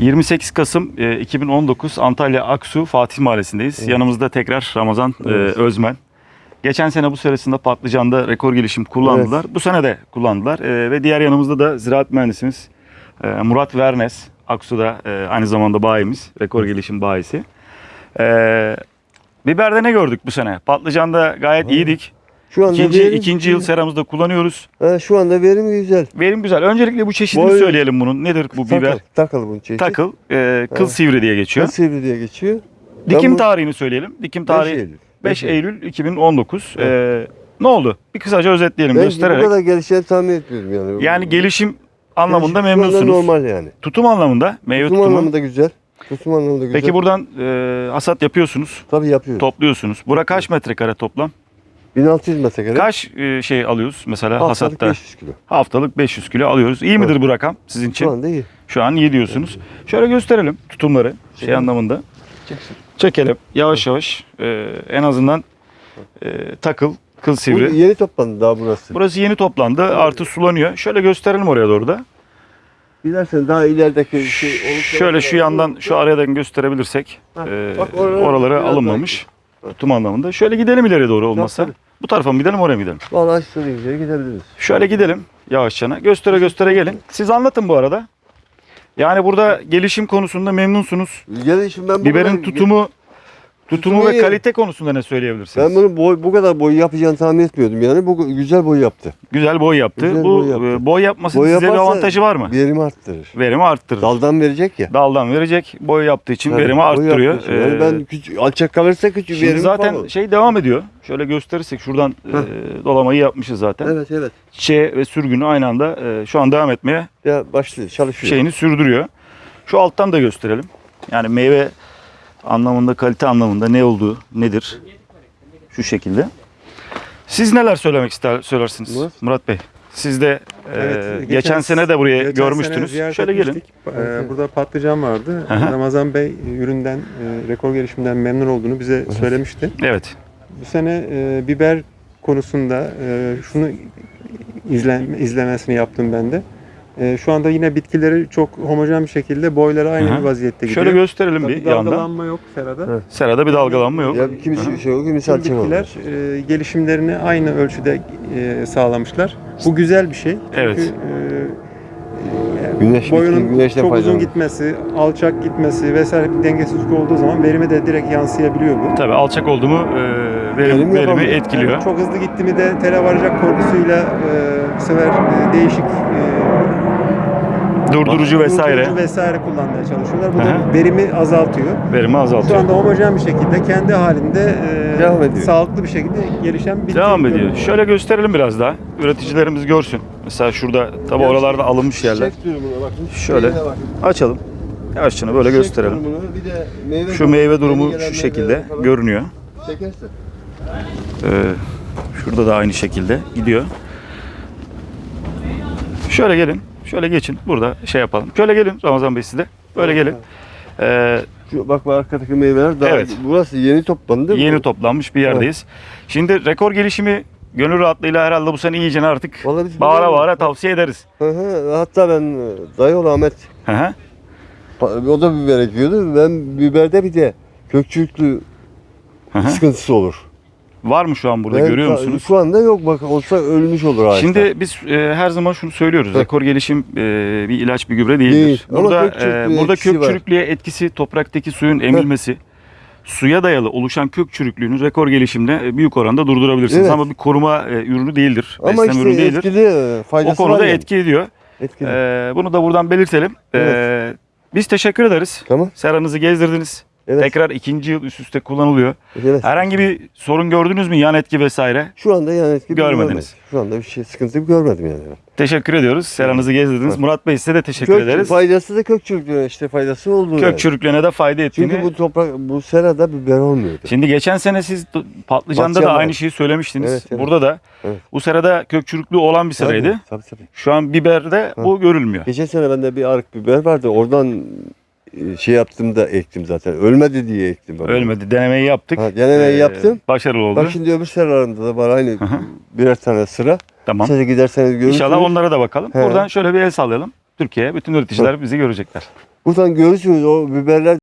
28 Kasım e, 2019 Antalya Aksu Fatih Mahallesi'ndeyiz. Yanımızda tekrar Ramazan e, Evet. Özmen. Geçen sene bu senesinde patlıcanda rekor gelişim kullandılar. Bu sene de kullandılar. E, ve diğer yanımızda da ziraat mühendisimiz e, Murat Vernes. Aksu'da e, aynı zamanda bayimiz. Rekor gelişim bayisi. E, biberde ne gördük bu sene? Patlıcanda gayet iyiydik. Şu anda İkinci, verim, ikinci yıl seramızda kullanıyoruz. Ha, şu anda verim güzel. Verim güzel. Öncelikle bu çeşidini Boy- söyleyelim bunun. Nedir bu biber? Takıl, takıl bunun çeşidi. Takıl, e, kıl Evet. sivri diye geçiyor. Kıl sivri diye geçiyor. Dikim Ben tarihini söyleyelim. Dikim tarihi Eylül. 5 Beş Eylül 2019. Ee, ne oldu? Bir kısaca özetleyelim Ben göstererek. bu kadar gelişeceğini tahmin etmiyordum yani. Yani gelişim anlamında Gelişim memnunsunuz. normal yani. Tutum anlamında, meyve Tutum tutumu. anlamında güzel. Tutum anlamında güzel. Peki buradan e, hasat yapıyorsunuz, Tabii yapıyoruz. topluyorsunuz. Bura kaç metrekare toplam? 1600 metrekare. Kaç e, şey alıyoruz mesela Haftalık hasatta? 500 kilo. Haftalık 500 kilo alıyoruz. İyi midir bu rakam sizin için? Şu anda iyi. Şu an iyi diyorsunuz. Şöyle gösterelim tutumları şey Çekelim. anlamında. Çekelim yavaş yavaş. Ee, en azından e, takıl, kıl Bu sivri. yeni toplandı daha burası. Burası yeni toplandı. Artı sulanıyor. Şöyle gösterelim oraya doğru da. Dilersen daha ilerideki şey olursa- Şöyle şu yandan şu aradan gösterebilirsek. Ha, e, bak oralara oralara biraz alınmamış. Tutum anlamında. Şöyle gidelim ileri doğru olmazsa. tabii. Bu tarafa mı gidelim oraya mı gidelim? Vallahi istediğiniz yere gidebiliriz. Şöyle gidelim yavaşçana. Göstere göstere gelin. Siz anlatın bu arada. Yani burada gelişim konusunda memnunsunuz. Gelişim ben bu Biberin tutumu tutumu ve kalite konusunda ne söyleyebilirsiniz? Ben bunu boy, bu kadar boy yapacağını tahmin etmiyordum yani. Bu güzel boy yaptı. Güzel boy yaptı. Güzel Bu boy yaptı. e, boy yapması Boy size bir avantajı var mı? Verimi arttırır. Verimi arttırır. Daldan verecek ya. Daldan verecek. Boy yaptığı için Tabii, verimi arttırıyor. için. Yani Ee, ben küçük, alçak kalırsa küçük Şimdi verim zaten falan. şey devam ediyor. Şöyle gösterirsek şuradan e, dolamayı yapmışız zaten. Evet evet. Çiçeği ve sürgünü aynı anda e, şu an devam etmeye Ya başlıyor çalışıyor. şeyini sürdürüyor. Şu alttan da gösterelim. Yani meyve anlamında, kalite anlamında ne olduğu nedir? Şu şekilde. Siz neler söylemek ister söylersiniz Murat, Murat? Bey? Siz de e, Evet, geçen, sene de buraya geçen görmüştünüz. sene Şöyle gelin. Ee, burada patlıcan vardı. Aha. Ramazan Bey e, üründen, e, rekor gelişiminden memnun olduğunu bize söylemişti. Evet. Bu sene e, biber konusunda e, şunu izlen, izlemesini yaptım ben de. E, şu anda yine bitkileri çok homojen bir şekilde boyları aynı Aha. bir vaziyette gidiyor. Şöyle gösterelim Tabii bir yandan. dalgalanma yok serada. Evet. Serada bir dalgalanma yok. Ya kimisi şey yok, kimisi olur. bitkiler e, gelişimlerini aynı ölçüde e, sağlamışlar. Bu güzel bir şey. Çünkü Evet. e, Güneş boyunun güneşten çok uzun faydalanır. gitmesi, alçak gitmesi vesaire bir dengesizlik olduğu zaman verime de direkt yansıyabiliyor bu. Tabii alçak oldu mu e, verim, Verim verimi etkiliyor. Yani çok hızlı gitti mi de tele varacak korkusuyla e, bu sefer e, değişik e, Durdurucu vesaire durdurucu vesaire kullanmaya çalışıyorlar. Bu Aha. da verimi azaltıyor. verimi Şu azaltıyor. anda homojen bir şekilde kendi halinde e, Devam ediyor. sağlıklı bir şekilde gelişen bir Devam ediyor. Şöyle gösterelim biraz daha. Üreticilerimiz görsün. Mesela şurada tabi oralarda alınmış yerler. Bakın. Şöyle. Açalım. Yavaşça böyle Çiçek gösterelim. durumunu, bir de meyve Şu meyve durumu şu şekilde görünüyor. Ee, şurada da aynı şekilde gidiyor. Şöyle gelin. Şöyle geçin. Burada şey yapalım. Şöyle gelin Ramazan Bey siz de. Böyle gelin. Ee, Şu bak bu arkadaki meyveler daha Evet. burası yeni toplandı değil mi? yeni toplanmış bir yerdeyiz. Şimdi rekor gelişimi gönül rahatlığıyla herhalde bu sene iyicene artık bağıra bağıra tavsiye ederiz. Hı hı. Hatta ben e, dayıoğlu Ahmet Hı o da biber ekiyordu. Ben biberde bir de kökçülüklü sıkıntısı olur. Var mı şu an burada Ben görüyor musunuz? Şu anda yok bak olsa ölmüş olur ağaçlar. Şimdi biz e, her zaman şunu söylüyoruz. Hı. Rekor gelişim e, bir ilaç bir gübre değildir. Değil. Ama Burada kök çürüklüğe e, burada etkisi kök var. çürüklüğe etkisi topraktaki suyun emilmesi. Suya dayalı oluşan kök çürüklüğünü rekor gelişimde e, büyük oranda durdurabilirsiniz. Evet. Ama bir koruma e, ürünü değildir. Ama besleme işte ürünü değildir. etkili e, O faydası konuda var yani. etki ediyor. Etkili. E, bunu da buradan belirtelim. E, Evet. biz teşekkür ederiz. Tamam. Seranızı gezdirdiniz. Evet. Tekrar ikinci yıl üst üste kullanılıyor. evet. Herhangi bir sorun gördünüz mü? Yan etki vesaire? Şu anda yani etki Görmediniz. görmedim. Şu anda bir şey sıkıntı görmedim yani. Teşekkür ediyoruz. Seranızı gezdirdiniz. Evet. Murat Bey size de teşekkür Kök, ederiz. Faydası da kök çürüklüğüne işte faydası oldu. Kök yani. çürüklüğüne de fayda ettiğini. Çünkü bu toprak bu serada biber olmuyordu. Şimdi geçen sene siz patlıcanda Patlıcan da var. aynı şeyi söylemiştiniz. Evet, evet. Burada da Evet. bu serada kök çürüklüğü olan bir seraydı. Tabii, tabii, tabii. Şu an biberde Ha. bu görülmüyor. Geçen sene bende bir arık biber vardı. Oradan şey yaptım da ektim zaten. Ölmedi diye ektim. ben. Ölmedi. Denemeyi yaptık. Ha, denemeyi Ee, yaptım. Başarılı oldu. Bak şimdi öbür seralarında da var aynı birer tane sıra. tamam. Size giderseniz görürsünüz. İnşallah onlara da bakalım. He. Buradan şöyle bir el sallayalım. Türkiye'ye bütün üreticiler bizi görecekler. Buradan görürsünüz o biberler